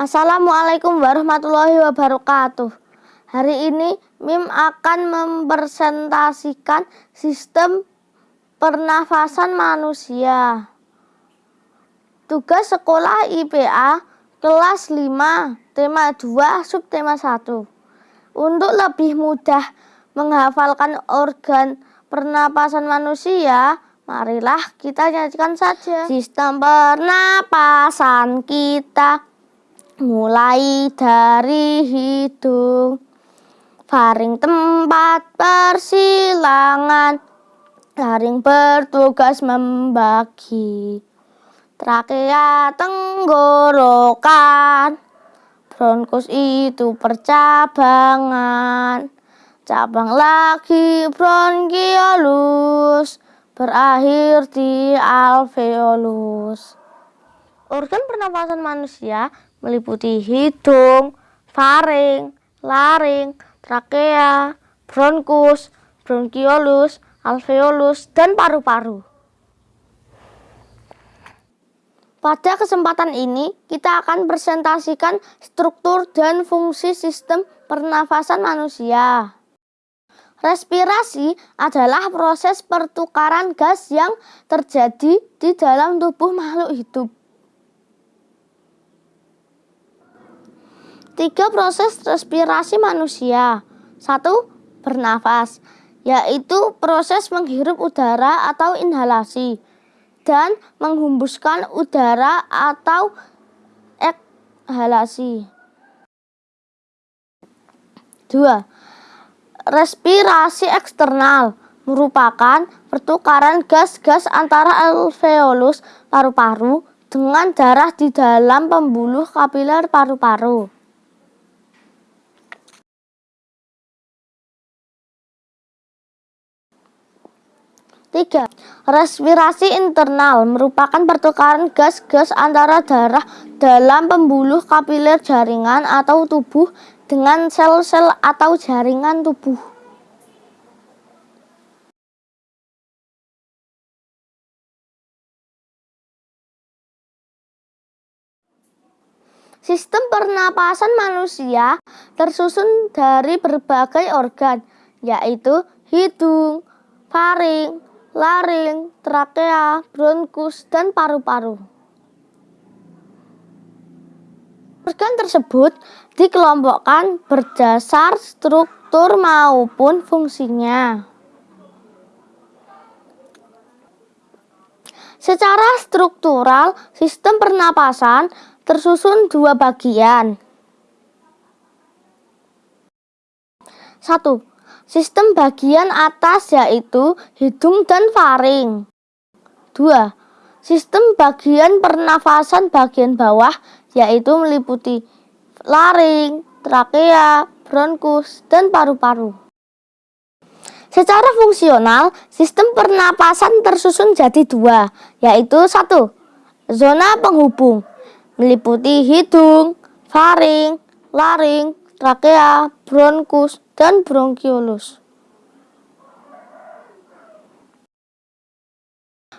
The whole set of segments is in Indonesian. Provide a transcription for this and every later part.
Assalamualaikum warahmatullahi wabarakatuh. Hari ini MIM akan mempresentasikan sistem pernafasan manusia. Tugas sekolah IPA kelas 5, tema 2, subtema 1. Untuk lebih mudah menghafalkan organ pernapasan manusia, marilah kita nyanyikan saja. Sistem pernapasan kita mulai dari hidung faring tempat persilangan laring bertugas membagi trakea tenggorokan bronkus itu percabangan cabang lagi bronkiolus berakhir di alveolus. Organ pernapasan manusia meliputi hidung, faring, laring, trakea, bronkus, bronkiolus, alveolus, dan paru-paru. Pada kesempatan ini, kita akan presentasikan struktur dan fungsi sistem pernafasan manusia. Respirasi adalah proses pertukaran gas yang terjadi di dalam tubuh makhluk hidup. Tiga proses respirasi manusia. Satu, bernafas, yaitu proses menghirup udara atau inhalasi dan menghembuskan udara atau ekhalasi. Dua, respirasi eksternal merupakan pertukaran gas-gas antara alveolus paru-paru dengan darah di dalam pembuluh kapiler paru-paru. Tiga, respirasi internal merupakan pertukaran gas-gas antara darah dalam pembuluh kapiler jaringan atau tubuh dengan sel-sel atau jaringan tubuh. Sistem pernapasan manusia tersusun dari berbagai organ, yaitu hidung, faring, laring, trakea, bronkus, dan paru-paru. Organ tersebut dikelompokkan berdasar struktur maupun fungsinya. Secara struktural, sistem pernapasan tersusun dua bagian. Satu, Sistem bagian atas yaitu hidung dan faring. 2. Sistem bagian pernafasan bagian bawah yaitu meliputi laring, trakea, bronkus, dan paru-paru. Secara fungsional, sistem pernapasan tersusun jadi dua, yaitu satu, zona penghubung, meliputi hidung, faring, laring, trakea, bronkus, dan bronkiolus.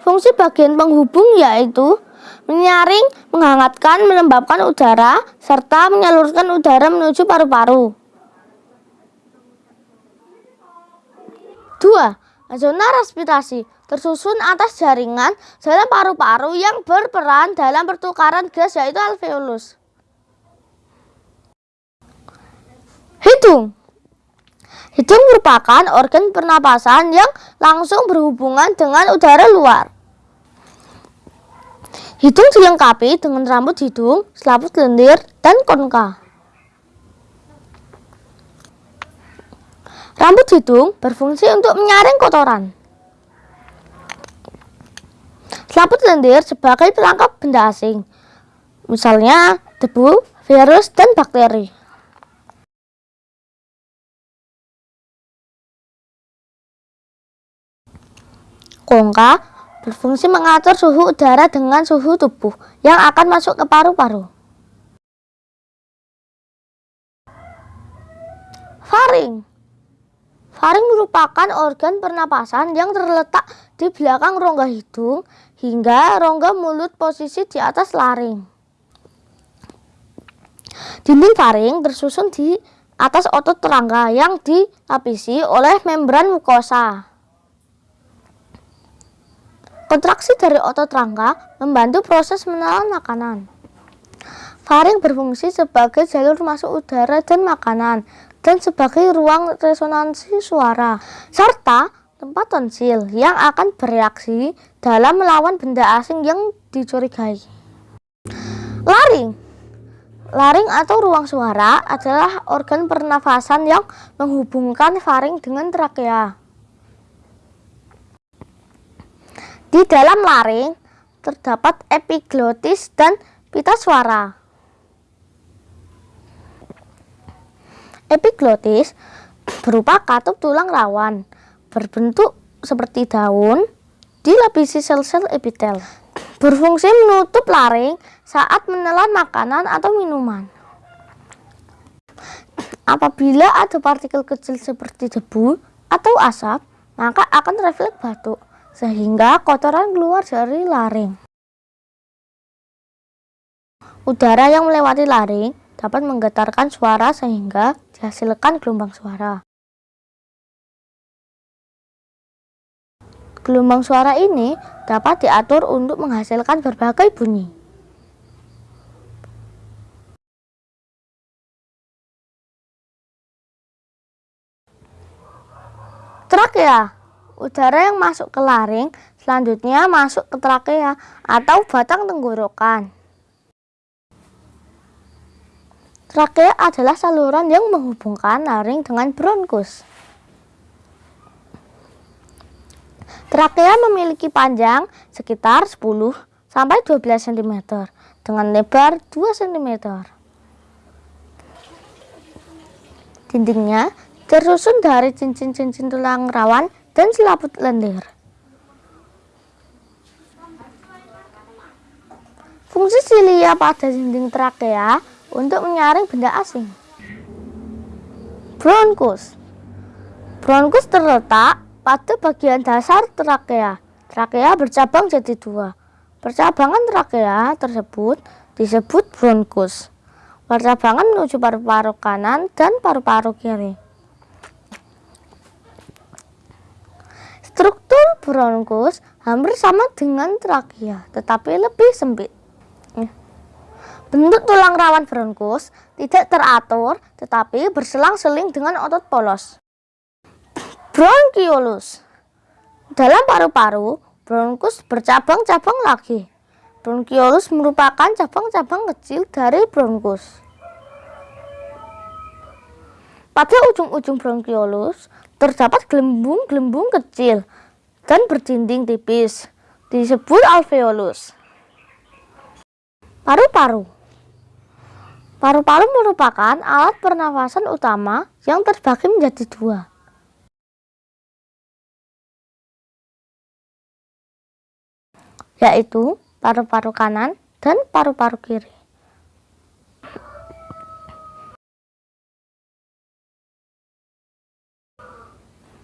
Fungsi bagian penghubung yaitu menyaring, menghangatkan, melembabkan udara, serta menyalurkan udara menuju paru-paru. Dua, Zona respirasi tersusun atas jaringan dalam paru-paru yang berperan dalam pertukaran gas yaitu alveolus. Hidung Hidung merupakan organ pernapasan yang langsung berhubungan dengan udara luar. Hidung dilengkapi dengan rambut hidung, selaput lendir, dan konka. Rambut hidung berfungsi untuk menyaring kotoran. Selaput lendir sebagai pelangkap benda asing, misalnya debu, virus, dan bakteri. Kongka berfungsi mengatur suhu udara dengan suhu tubuh yang akan masuk ke paru-paru. Faring Faring merupakan organ pernapasan yang terletak di belakang rongga hidung hingga rongga mulut posisi di atas laring. Dinding faring tersusun di atas otot rangka yang dilapisi oleh membran mukosa. Kontraksi dari otot rangka membantu proses menelan makanan. Faring berfungsi sebagai jalur masuk udara dan makanan dan sebagai ruang resonansi suara serta tempat tonsil yang akan bereaksi dalam melawan benda asing yang dicurigai. Laring Laring atau ruang suara adalah organ pernafasan yang menghubungkan faring dengan trakea. Di dalam laring terdapat epiglotis dan pita suara. Epiglotis berupa katup tulang rawan, berbentuk seperti daun, dilapisi sel-sel epitel. Berfungsi menutup laring saat menelan makanan atau minuman. Apabila ada partikel kecil seperti debu atau asap, maka akan refleks batuk sehingga kotoran keluar dari laring. Udara yang melewati laring dapat menggetarkan suara sehingga dihasilkan gelombang suara. Gelombang suara ini dapat diatur untuk menghasilkan berbagai bunyi. Trakea Udara yang masuk ke laring selanjutnya masuk ke trakea atau batang tenggorokan. Trakea adalah saluran yang menghubungkan laring dengan bronkus. Trakea memiliki panjang sekitar 10 sampai 12 cm dengan lebar 2 cm. Dindingnya tersusun dari cincin-cincin tulang rawan dan selaput lendir. Fungsi silia pada dinding trakea untuk menyaring benda asing. Bronkus Bronkus terletak pada bagian dasar trakea. Trakea bercabang jadi dua. Percabangan trakea tersebut disebut bronkus. Percabangan menuju paru-paru kanan dan paru-paru kiri. Struktur bronkus hampir sama dengan trakea, tetapi lebih sempit. Bentuk tulang rawan bronkus tidak teratur, tetapi berselang-seling dengan otot polos. Bronkiolus Dalam paru-paru, bronkus bercabang-cabang lagi. Bronkiolus merupakan cabang-cabang kecil dari bronkus. Pada ujung-ujung bronkiolus terdapat gelembung-gelembung kecil dan berdinding tipis, disebut alveolus. Paru-paru Paru-paru merupakan alat pernafasan utama yang terbagi menjadi dua. yaitu paru-paru kanan dan paru-paru kiri.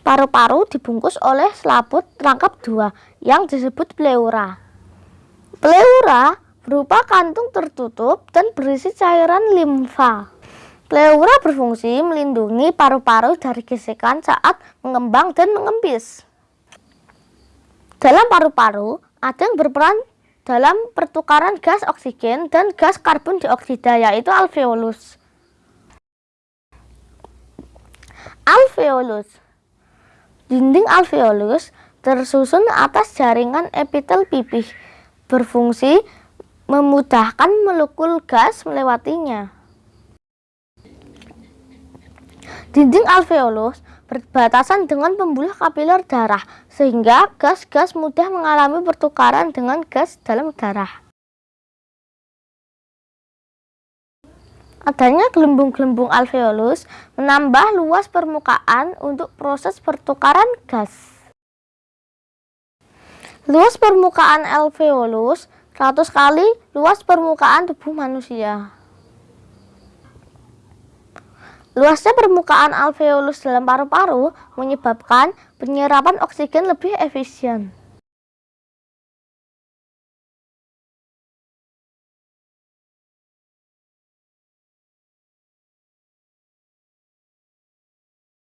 Paru-paru dibungkus oleh selaput rangkap dua yang disebut pleura. Pleura berupa kantung tertutup dan berisi cairan limfa. Pleura berfungsi melindungi paru-paru dari gesekan saat mengembang dan mengempis. Dalam paru-paru, ada yang berperan dalam pertukaran gas oksigen dan gas karbon dioksida yaitu alveolus. Alveolus Dinding alveolus tersusun atas jaringan epitel pipih, berfungsi memudahkan molekul gas melewatinya. Dinding alveolus berbatasan dengan pembuluh kapiler darah, sehingga gas-gas mudah mengalami pertukaran dengan gas dalam darah. Adanya gelembung-gelembung alveolus menambah luas permukaan untuk proses pertukaran gas. Luas permukaan alveolus 100 kali luas permukaan tubuh manusia. Luasnya permukaan alveolus dalam paru-paru menyebabkan penyerapan oksigen lebih efisien.